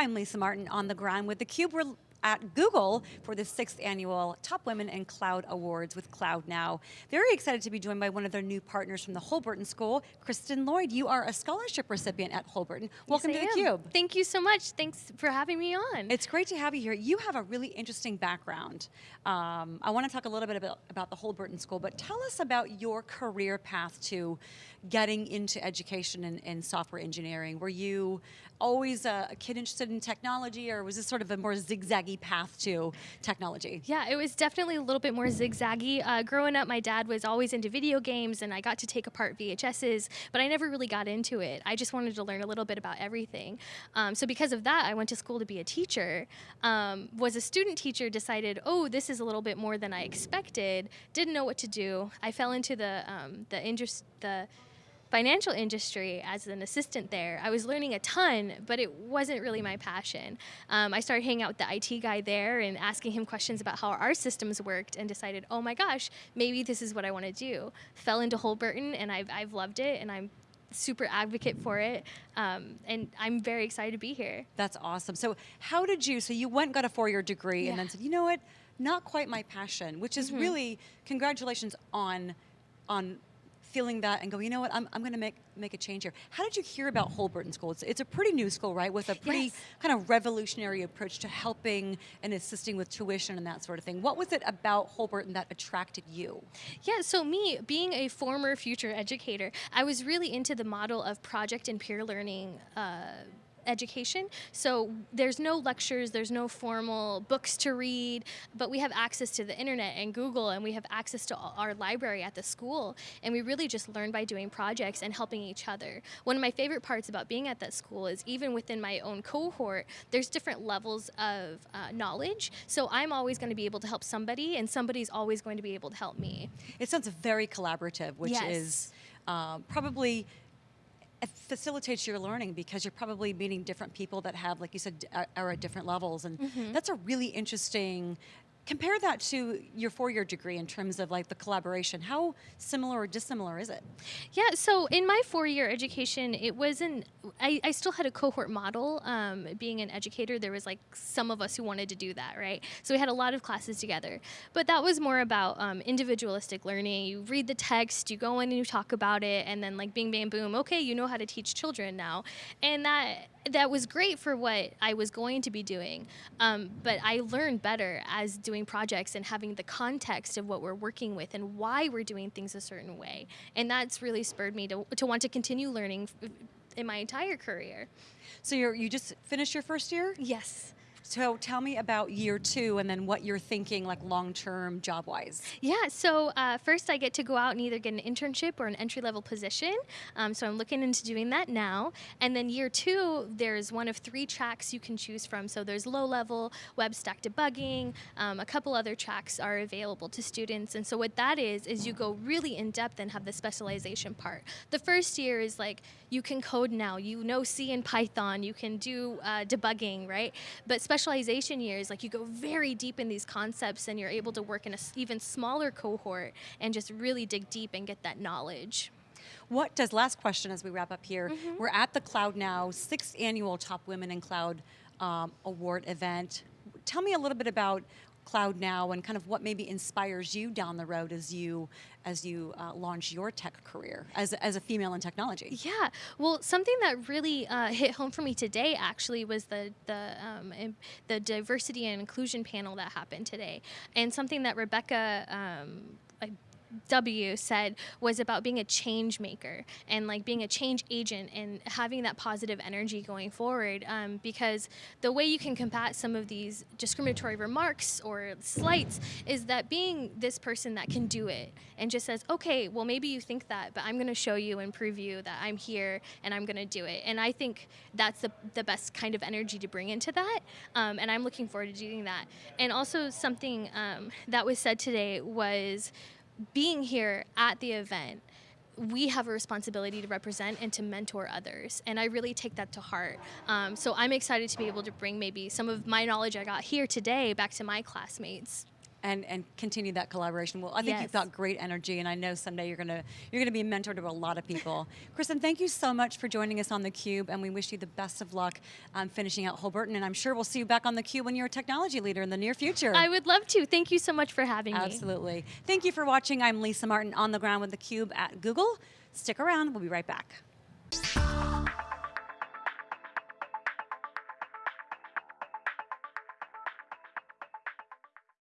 I'm Lisa Martin on the ground with theCUBE. We're at Google for the sixth annual Top Women in Cloud Awards with Cloud Now. Very excited to be joined by one of their new partners from the Holberton School, Kristen Lloyd. You are a scholarship recipient at Holberton. Welcome yes, to theCUBE. Thank you so much. Thanks for having me on. It's great to have you here. You have a really interesting background. Um, I want to talk a little bit about, about the Holberton School, but tell us about your career path to getting into education and, and software engineering. Were you always a, a kid interested in technology or was this sort of a more zigzaggy path to technology? Yeah, it was definitely a little bit more zigzaggy. Uh, growing up, my dad was always into video games and I got to take apart VHSs, but I never really got into it. I just wanted to learn a little bit about everything. Um, so because of that, I went to school to be a teacher. Um, was a student teacher, decided, oh, this is a little bit more than I expected, didn't know what to do. I fell into the, um, the, interest, the financial industry as an assistant there. I was learning a ton, but it wasn't really my passion. Um, I started hanging out with the IT guy there and asking him questions about how our systems worked and decided, oh my gosh, maybe this is what I want to do. Fell into Holberton and I've, I've loved it and I'm super advocate for it um, and I'm very excited to be here. That's awesome. So how did you, so you went got a four-year degree yeah. and then said, you know what, not quite my passion, which is mm -hmm. really, congratulations on on feeling that and go, you know what, I'm, I'm going to make, make a change here. How did you hear about Holberton School? It's, it's a pretty new school, right, with a pretty yes. kind of revolutionary approach to helping and assisting with tuition and that sort of thing. What was it about Holberton that attracted you? Yeah, so me, being a former future educator, I was really into the model of project and peer learning uh, education. So there's no lectures, there's no formal books to read, but we have access to the internet and Google and we have access to our library at the school. And we really just learn by doing projects and helping each other. One of my favorite parts about being at that school is even within my own cohort, there's different levels of uh, knowledge. So I'm always going to be able to help somebody and somebody's always going to be able to help me. It sounds very collaborative, which yes. is uh, probably it facilitates your learning because you're probably meeting different people that have, like you said, are at different levels. And mm -hmm. that's a really interesting compare that to your four-year degree in terms of like the collaboration. How similar or dissimilar is it? Yeah, so in my four-year education, it wasn't, I, I still had a cohort model. Um, being an educator, there was like some of us who wanted to do that, right? So we had a lot of classes together. But that was more about um, individualistic learning. You read the text, you go in and you talk about it, and then like bing, bang, boom, okay, you know how to teach children now. And that that was great for what I was going to be doing, um, but I learned better as doing projects and having the context of what we're working with and why we're doing things a certain way. And that's really spurred me to, to want to continue learning in my entire career. So you you just finished your first year? Yes. So tell me about year two and then what you're thinking like long-term job-wise. Yeah, so uh, first I get to go out and either get an internship or an entry-level position. Um, so I'm looking into doing that now. And then year two, there's one of three tracks you can choose from. So there's low-level, web stack debugging, um, a couple other tracks are available to students. And so what that is, is you go really in-depth and have the specialization part. The first year is like, you can code now, you know C and Python, you can do uh, debugging, right? But specialization years, like you go very deep in these concepts and you're able to work in an even smaller cohort and just really dig deep and get that knowledge. What does, last question as we wrap up here, mm -hmm. we're at the Cloud Now sixth annual Top Women in Cloud um, Award event. Tell me a little bit about cloud now and kind of what maybe inspires you down the road as you as you uh, launch your tech career as, as a female in technology? Yeah, well, something that really uh, hit home for me today actually was the the um, the diversity and inclusion panel that happened today, and something that Rebecca. Um, W said was about being a change maker and like being a change agent and having that positive energy going forward um, because the way you can combat some of these discriminatory remarks or slights is that being this person that can do it and just says okay well maybe you think that but I'm going to show you and prove you that I'm here and I'm going to do it. And I think that's the, the best kind of energy to bring into that um, and I'm looking forward to doing that. And also something um, that was said today was being here at the event, we have a responsibility to represent and to mentor others. And I really take that to heart. Um, so I'm excited to be able to bring maybe some of my knowledge I got here today back to my classmates. And and continue that collaboration. Well, I think Yes. you've got great energy, and I know someday you're gonna you're gonna be a mentor to a lot of people. Kristen, thank you so much for joining us on the Cube, and we wish you the best of luck um, finishing out Holberton. And I'm sure we'll see you back on the Cube when you're a technology leader in the near future. I would love to. Thank you so much for having me. Absolutely. Thank you for watching. I'm Lisa Martin on the ground with the Cube at Google. Stick around. We'll be right back.